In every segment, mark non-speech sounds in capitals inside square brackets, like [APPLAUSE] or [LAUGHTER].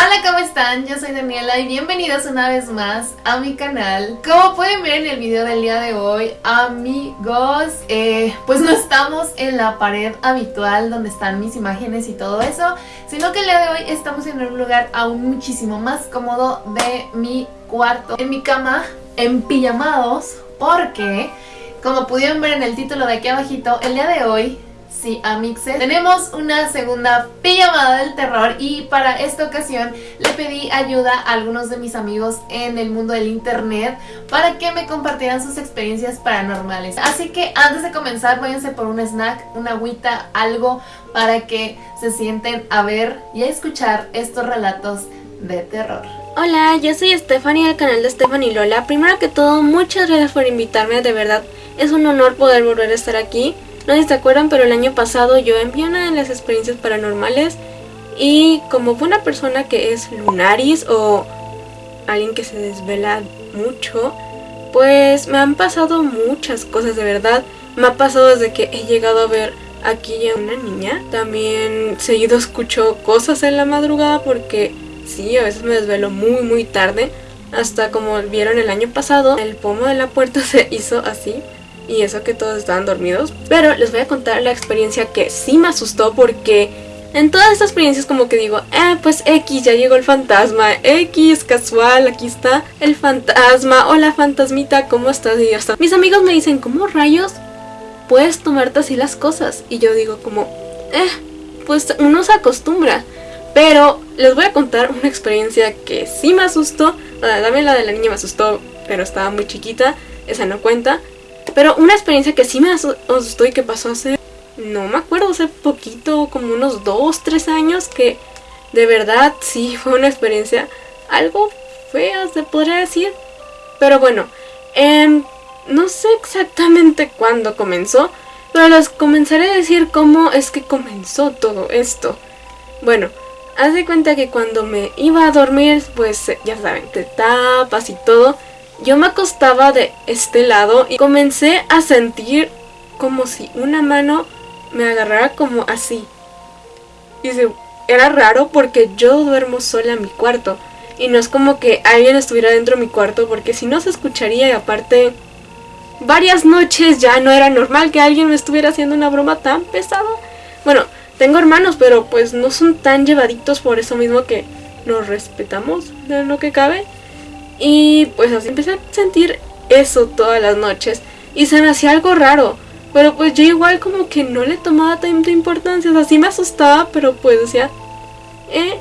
Hola, ¿cómo están? Yo soy Daniela y bienvenidos una vez más a mi canal. Como pueden ver en el video del día de hoy, amigos, eh, pues no estamos en la pared habitual donde están mis imágenes y todo eso, sino que el día de hoy estamos en un lugar aún muchísimo más cómodo de mi cuarto, en mi cama, en pijamados, porque, como pudieron ver en el título de aquí abajito, el día de hoy Sí, Amixes. Tenemos una segunda pijamada del terror y para esta ocasión le pedí ayuda a algunos de mis amigos en el mundo del internet para que me compartieran sus experiencias paranormales. Así que antes de comenzar váyanse por un snack, una agüita, algo para que se sienten a ver y a escuchar estos relatos de terror. Hola, yo soy Stephanie del canal de Stephanie Lola. Primero que todo, muchas gracias por invitarme, de verdad es un honor poder volver a estar aquí. No se acuerdan, pero el año pasado yo envié una de las experiencias paranormales y como una persona que es lunaris o alguien que se desvela mucho, pues me han pasado muchas cosas de verdad. Me ha pasado desde que he llegado a ver aquí a una niña. También seguido escucho cosas en la madrugada porque sí, a veces me desvelo muy muy tarde. Hasta como vieron el año pasado, el pomo de la puerta [LAUGHS] se hizo así y eso que todos estaban dormidos. Pero les voy a contar la experiencia que sí me asustó porque en todas estas experiencias como que digo, eh, pues X, ya llegó el fantasma, X, casual, aquí está el fantasma, hola fantasmita, ¿cómo estás? Y hasta mis amigos me dicen, ¿cómo rayos puedes tomarte así las cosas? Y yo digo como, eh, pues uno se acostumbra. Pero les voy a contar una experiencia que sí me asustó. Dame la de la niña me asustó, pero estaba muy chiquita, esa no cuenta. Pero una experiencia que sí me asustó y que pasó hace, no me acuerdo, hace poquito, como unos 2, 3 años, que de verdad sí [LAUGHS] fue una experiencia algo fea, se podría decir. Pero bueno, eh, no sé exactamente cuándo comenzó, pero les comenzaré a decir cómo es que comenzó todo esto. Bueno, haz de cuenta que cuando me iba a dormir, pues ya saben, te tapas y todo. Yo me acostaba de este lado y comencé a sentir como si una mano me agarrara como así. Y se, era raro porque yo duermo sola en mi cuarto. Y no es como que alguien estuviera dentro de mi cuarto porque si no se escucharía y aparte varias noches ya no era normal que alguien me estuviera haciendo una broma tan pesada. Bueno, tengo hermanos pero pues no son tan llevaditos por eso mismo que nos respetamos de lo que cabe. Y pues así empecé a sentir eso todas las noches. Y se me hacía algo raro. Pero pues yo igual como que no le tomaba tanta importancia. O sea, sí me asustaba, pero pues decía... Eh,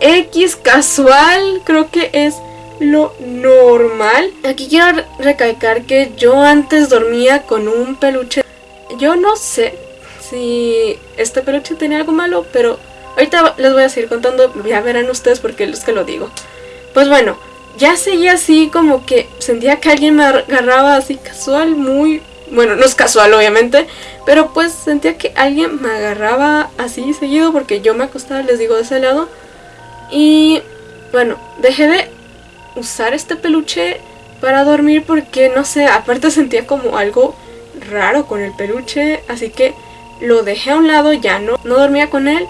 X casual, creo que es lo normal. Aquí quiero recalcar que yo antes dormía con un peluche. Yo no sé si este peluche tenía algo malo, pero ahorita les voy a seguir contando. Ya verán ustedes porque es que lo digo. Pues bueno, ya seguía así como que sentía que alguien me agarraba así casual, muy... Bueno, no es casual obviamente, pero pues sentía que alguien me agarraba así seguido porque yo me acostaba, les digo, de ese lado. Y bueno, dejé de usar este peluche para dormir porque no sé, aparte sentía como algo raro con el peluche, así que lo dejé a un lado, ya no, no dormía con él.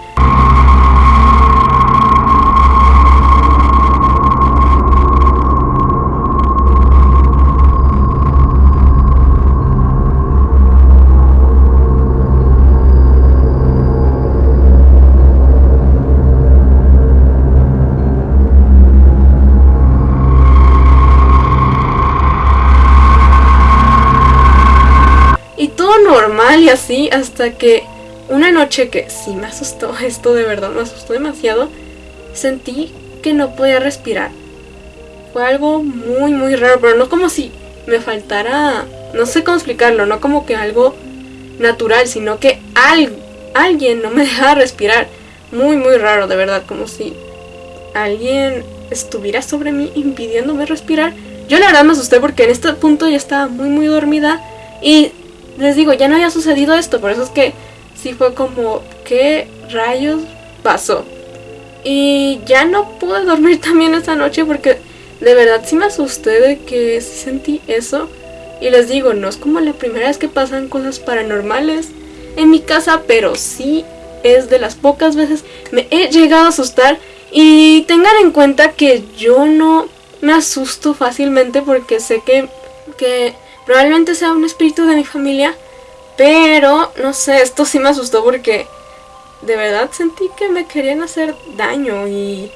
Así hasta que una noche que sí me asustó, [LAUGHS] esto de verdad me asustó demasiado, sentí que no podía respirar. Fue algo muy muy raro, pero no como si me faltara, no sé cómo explicarlo, no como que algo natural, sino que alguien no me [LAUGHS] dejaba respirar. Muy muy raro, de verdad, como si alguien estuviera sobre mí impidiéndome respirar. Yo la verdad me asusté porque en este punto ya estaba muy muy dormida y les digo, ya no había sucedido esto, por eso es que sí fue como, ¿qué rayos pasó? Y ya no pude dormir [LAUGHS] también esa noche porque de verdad sí me asusté de que sí sentí eso. Y les digo, no es como la primera vez que pasan cosas paranormales en mi casa, pero sí es de las pocas veces me he llegado a asustar Y tengan en cuenta que yo no me asusto fácilmente porque sé que, que probablemente sea un espíritu de mi familia. Pero, no sé, esto sí me asustó porque de verdad sentí que me querían hacer daño y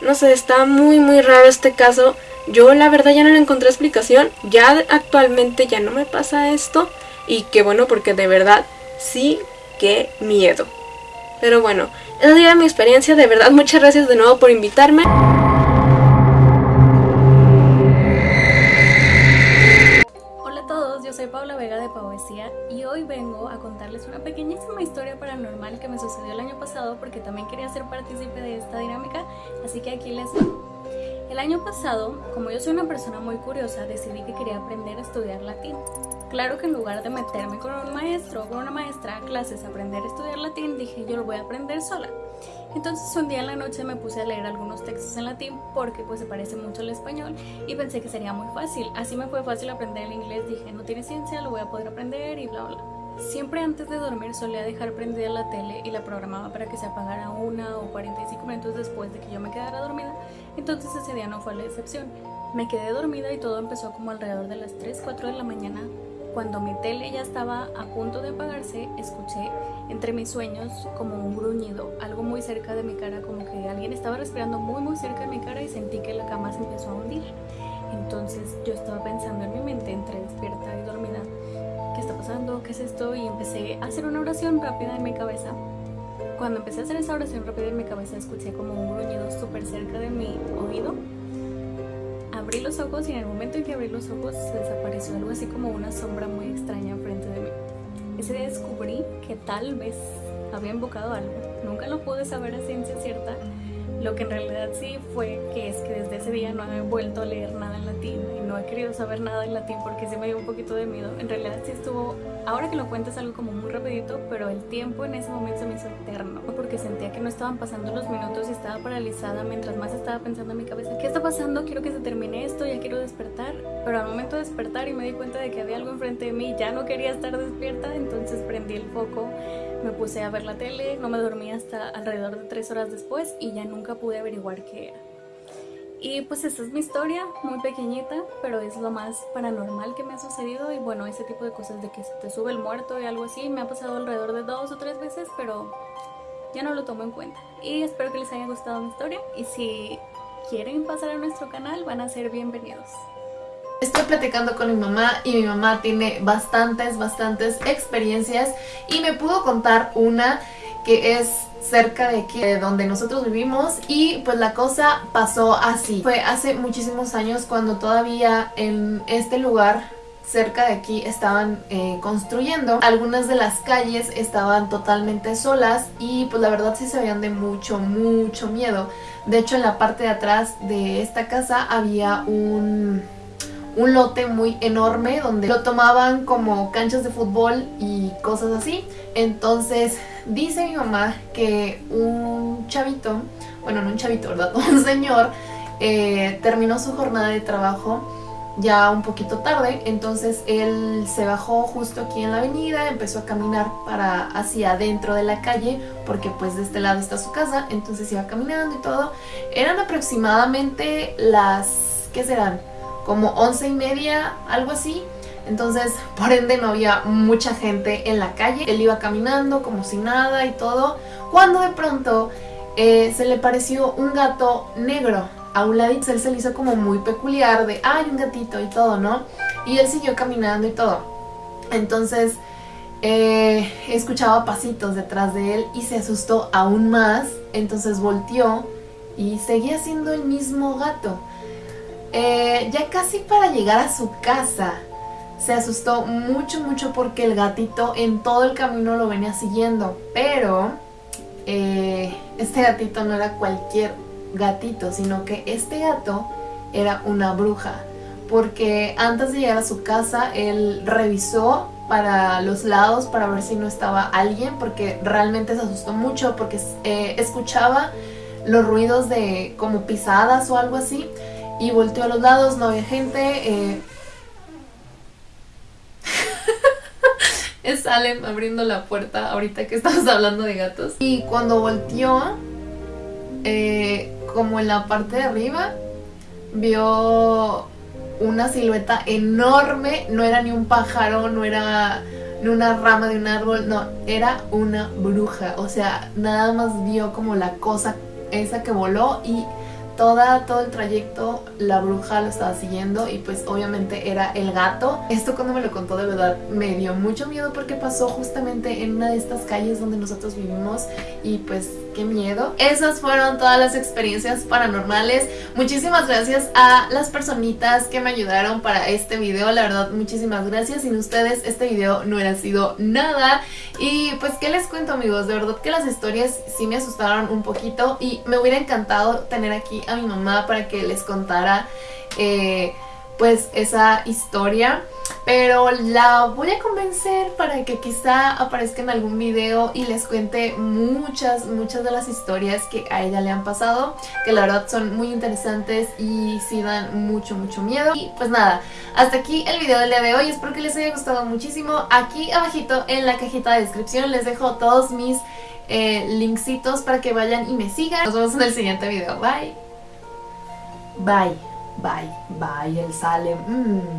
no sé, está muy muy raro este caso. Yo la verdad ya no le encontré explicación. Ya actualmente ya no me pasa esto. Y qué bueno porque de verdad sí, qué miedo. Pero bueno, esa sería mi experiencia. De verdad, muchas gracias de nuevo por invitarme. Soy Paula Vega de Poesía y hoy vengo a contarles una pequeñísima historia paranormal que me sucedió el año pasado porque también quería ser partícipe de esta dinámica, así que aquí les va. El año pasado, como yo soy una persona muy curiosa, decidí que quería aprender a estudiar latín. Claro que en lugar de meterme con un maestro o con una maestra a clases a aprender a estudiar latín, dije yo lo voy a aprender sola. Entonces un día en la noche me puse a leer algunos textos en latín porque pues se parece mucho al español y pensé que sería muy fácil. Así me fue fácil aprender el inglés, dije no tiene ciencia, lo voy a poder aprender y bla bla. Siempre antes de dormir solía dejar prendida la tele y la programaba para que se apagara una o 45 minutos después de que yo me quedara dormida, entonces ese día no fue la excepción. Me quedé dormida y todo empezó como alrededor de las 3, 4 de la mañana. Cuando mi tele ya estaba a punto de apagarse, escuché entre mis sueños como un gruñido, algo muy cerca de mi cara, como que alguien estaba respirando muy muy cerca de mi cara y sentí que la cama se empezó a hundir. Entonces yo estaba pensando en mi mente entre despierta y dormida ¿qué está pasando? ¿Qué es esto? Y empecé a hacer una oración rápida en mi cabeza. Cuando empecé a hacer esa oración rápida en mi cabeza, escuché como un gruñido súper cerca de mi oído. Abrí los ojos y en el momento en que abrí los ojos se desapareció algo así como una sombra muy extraña enfrente de mí. Ese día descubrí que tal vez había invocado algo. Nunca lo pude saber a ciencia cierta, lo que en realidad sí fue que es que desde ese día no he vuelto a leer nada en latín y no he querido saber nada en latín porque sí me dio un poquito de miedo. En realidad sí estuvo, ahora que lo cuento es algo como muy rapidito, pero el tiempo en ese momento se me hizo eterno porque sentía que no estaban pasando los minutos y estaba paralizada mientras más estaba pensando en mi cabeza, ¿qué está pasando? Quiero que se termine esto, ya quiero despertar. Pero al momento de despertar y me di cuenta de que había algo enfrente de mí, ya no quería estar despierta, entonces prendí el foco me puse a ver la tele, no me dormí hasta alrededor de tres horas después y ya nunca pude averiguar qué era. Y pues esta es mi historia, muy pequeñita, pero es lo más paranormal que me ha sucedido y bueno, ese tipo de cosas de que se te sube el muerto y algo así, me ha pasado alrededor de dos o tres veces, pero ya no lo tomo en cuenta. Y espero que les haya gustado mi historia y si quieren pasar a nuestro canal van a ser bienvenidos. Estoy platicando con mi mamá y mi mamá tiene bastantes, bastantes experiencias y me pudo contar una que es cerca de aquí, de donde nosotros vivimos y pues la cosa pasó así. Fue hace muchísimos años cuando todavía en este lugar cerca de aquí estaban eh, construyendo. Algunas de las calles estaban totalmente solas y pues la verdad sí se veían de mucho, mucho miedo. De hecho en la parte de atrás de esta casa había un un lote muy enorme donde lo tomaban como canchas de fútbol y cosas así. Entonces dice mi mamá que un chavito, bueno no un chavito, ¿verdad? [LAUGHS] Un señor eh, terminó su jornada de trabajo ya un poquito tarde, entonces él se bajó justo aquí en la avenida, empezó a caminar para hacia adentro de la calle, porque pues de este lado está su casa, entonces iba caminando y todo. Eran aproximadamente las, ¿qué serán? Como once y media, algo así. Entonces, por ende, no había mucha gente en la calle. Él iba caminando como si nada y todo. Cuando de pronto eh, se le pareció un gato negro a un ladito. Él se le hizo como muy peculiar de, ay, un gatito y todo, ¿no? Y él siguió caminando y todo. Entonces, eh, escuchaba pasitos detrás de él y se asustó aún más. Entonces volteó y seguía siendo el mismo gato. Eh, ya casi para llegar a su casa, se asustó mucho, mucho porque el gatito en todo el camino lo venía siguiendo. Pero eh, este gatito no era cualquier gatito, sino que este gato era una bruja. Porque antes de llegar a su casa, él revisó para los lados para ver si no estaba alguien, porque realmente se asustó mucho, porque eh, escuchaba los ruidos de como pisadas o algo así y volteó a los lados, no había gente. Eh... [LAUGHS] es Salem abriendo la puerta ahorita que estamos hablando de gatos. Y cuando volteó, eh, como en la parte de arriba, vio una silueta enorme, no era ni un pájaro, no era ni una rama de un árbol, no, era una bruja, o sea, nada más vio como la cosa esa que voló y Toda, todo el trayecto la bruja lo estaba siguiendo y pues obviamente era el gato. Esto cuando me lo contó de verdad me dio mucho miedo porque pasó justamente en una de estas calles donde nosotros vivimos y pues qué miedo. Esas fueron todas las experiencias paranormales. Muchísimas gracias a las personitas que me ayudaron para este video. La verdad, muchísimas gracias. Sin ustedes este video no hubiera sido nada. Y pues, ¿qué les cuento amigos? De verdad que las historias sí me asustaron un poquito y me hubiera encantado tener aquí a mi mamá para que les contara eh, pues esa historia pero la voy a convencer para que quizá aparezca en algún video y les cuente muchas, muchas de las historias que a ella le han pasado, que la verdad son muy interesantes y sí dan mucho, mucho miedo. Y pues nada, hasta aquí el video del día de hoy, espero que les haya gustado muchísimo. Aquí abajito en la cajita de descripción les dejo todos mis eh, para que vayan y me sigan. Nos vemos en el siguiente video, bye. Bye, bye, bye, el sale. Mm.